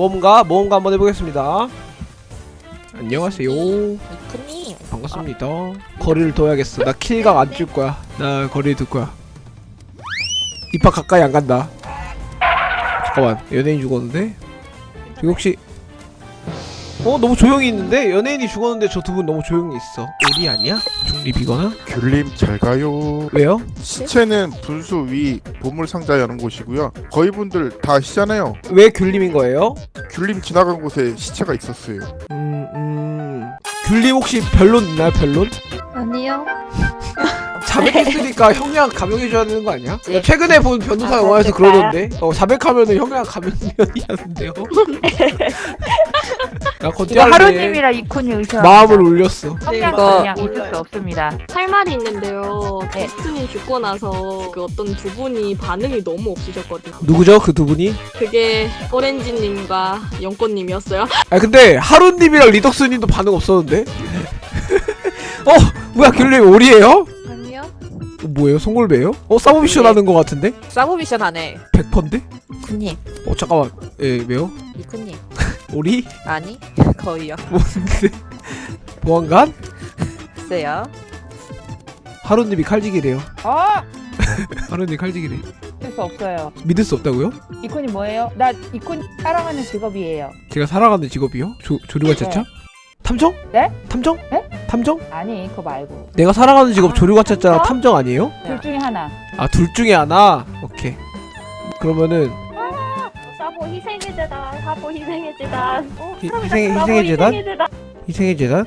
모험가 모험가 한번 해보겠습니다. 안녕하세요. 이크님 반갑습니다. 거리를 둬야겠어. 나 킬각 안 줄 거야. 나 거리 둘 거야. 입학 가까이 안 간다. 잠깐만 연예인 죽었는데? 저기 혹시 어 너무 조용히 있는데 연예인이 죽었는데 저 두 분 너무 조용히 있어 우리 아니야 중립이거나 귤님 잘 가요. 왜요 시체는 분수 위 보물 상자 여는 곳이고요. 거의 분들 다 아시잖아요. 왜 귤림인 거예요 귤님 지나간 곳에 시체가 있었어요. 음, 음. 귤림 혹시 변론 있나요, 변론? 아니요 자백했으니까 형량 감형해줘야 되는 거 아니야? 네. 최근에 본 변호사 아, 영화에서? 그러던데 어, 자백하면은 형량 감형이었는데요 야, 이거 하루님이랑 이쿤이 의사 마음을 울렸어 성향 이거- 그냥 있을 수 없습니다. 할 말이 있는데요. 네. 캐스트님 죽고 나서 그 어떤 두 분이 반응이 너무 없으셨거든요. 누구죠, 그 두 분이? 그게 오렌지님과 영꽃님이었어요. 아 근데 하루님이랑 리덕스님도 반응 없었는데? 어? 뭐야, 귤림 오리에요? 아니요 어, 뭐예요, 송골배예요? 어, 사모미션 네. 하는 거 같은데? 사보 미션 하네 100%인데? 이쿠님 어, 잠깐만. 예, 왜요? 이쿠님 오리? 아니 거의요 뭔데? 보안관? 글쎄요 하루님이 칼지기래요. 어? 하루님 칼지기래. 있을 수 없어요. 믿을 수 없다고요? 이쿤이 뭐예요? 나 이쿤 사랑하는 직업이에요. 제가 살아가는 직업이요? 조, 조류관차차? 탐정? 네? 탐정? 네? 탐정? 아니 그거 말고 내가 살아가는 직업 아, 조류관차차랑 어? 탐정 아니에요? 둘 중에 하나. 아둘 중에 하나? 오케이 그러면은 희생의 재단, 사보 희생의 재단. 어, 희, 희생의, 희생의 재단? 희생의 재단. 희생의 재단?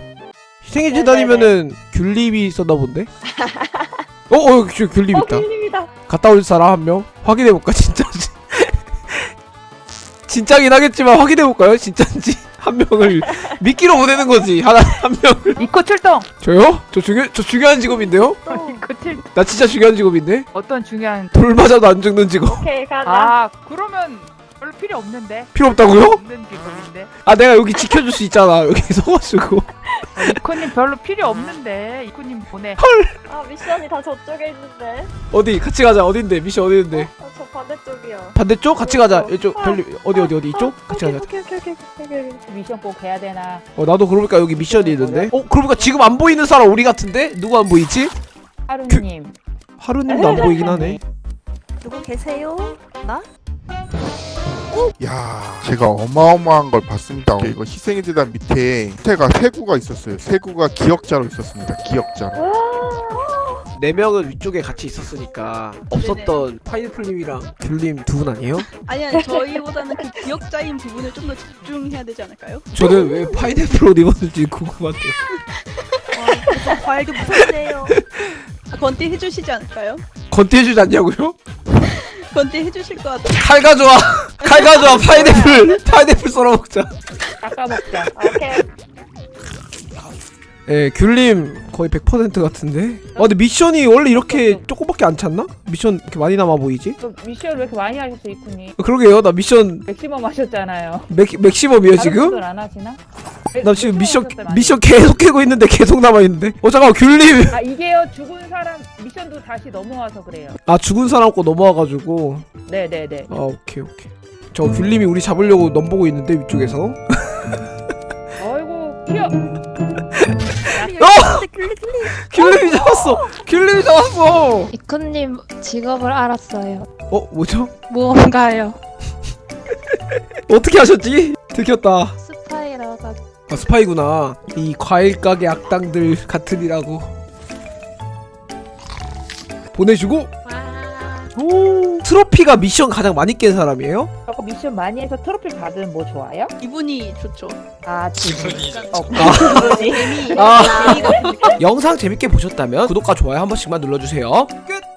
희생의 네, 재단이면은 귤립이 썼나 본데? 어? 어 귤, 귤립 어, 있다 귤님이다. 갔다 올 사람 한 명? 확인해볼까 진짜지? 진짜긴 하겠지만 확인해볼까요? 진짜인지 한 명을 미끼로 보내는 거지 하나 한 명을 이코 출동. 저요? 저 중요 저 중요한 직업인데요? 이코 출나 진짜 중요한 직업인데? 어떤 중요한 돌 맞아도 안 죽는 직업 오케이, 가자. 아 그러면 별로 필요 없는데. 필요 없다고요? 없는 직업인데. 아 내가 여기 지켜줄 수 있잖아 여기 서가지고 어, 이코님 별로 필요 없는데 이코님 보내. 아, 미션이 다 저쪽에 있는데. 어디 같이 가자 어딘데 미션 어디인데 아, 저 반대쪽이요. 반대쪽 같이 가자 어, 이쪽 어, 별리 어디 어디 어디 이쪽 같이 오케이, 가자 오케이, 오케이, 오케이, 오케이, 오케이. 미션 꼭 해야 되나? 어 나도 그러니까 여기 미션이 있는데 어 그러니까 지금 안 보이는 사람 우리 같은데 누구 안 보이지 하루님. 하루님도 안 보이긴 하네 누구 계세요? 나? 야, 제가 어마어마한 걸 봤습니다. 이거 희생의 재단 밑에 시체가 세 구가 있었어요. 세 구가 기억자로 있었습니다. 기억자로. 네 명은 위쪽에 같이 있었으니까 없었던 파인애플님이랑 귤님 두 분 아니에요? 아니 아니 저희보다는 그 기억자인 부분을 좀 더 집중해야 되지 않을까요? 저는 왜 파인애플 옷 입었는지 궁금한데요 와, 과일도 무섭네요. 아, 건띠 해주시지 않을까요? 건띠 해주지 않냐고요? 건띠 해주실 것 같아요. 칼 가져와 칼 가져와 파인애플 파인애플 썰어 먹자 깎아 먹자. 아, 오케이. 예 귤님 거의 100% 같은데 아 근데 미션이 원래 이렇게 조금밖에 안 찼나? 미션 이렇게 많이 남아 보이지? 또 미션 왜 이렇게 많이 하셨어 이쿤이? 어, 그러게요 나 미션 맥시멈 하셨잖아요. 맥, 맥시멈이에요 다른 지금? 안 하시나? 나 지금 미션 하셨어요. 미션 계속 캐고 있는데 계속 남아있는데 어 잠깐만 귤님 아 이게요 죽은 사람 미션도 다시 넘어와서 그래요. 아 죽은 사람 거 넘어와가지고 네네네. 아 오케이 오케이 저 귤님이 우리 잡으려고 넘보고 있는데 위쪽에서 어이구 뛰어. 어! 귤님이 잡았어 귤님이 잡았어 이쿠님 직업을 알았어요. 어 뭐죠? 무언가요. 어떻게 하셨지? 들켰다 스파이라가 아 스파이구나 이 과일 가게 악당들 같으리라고 보내주고 오 트로피가 미션 가장 많이 깬 사람이에요? 저거 미션 많이 해서 트로피 받으면 뭐 좋아요? 이분이 좋죠. 아 지금. 어. 아. 재미가 영상 재밌게 보셨다면 구독과 좋아요 한 번씩만 눌러주세요 끝!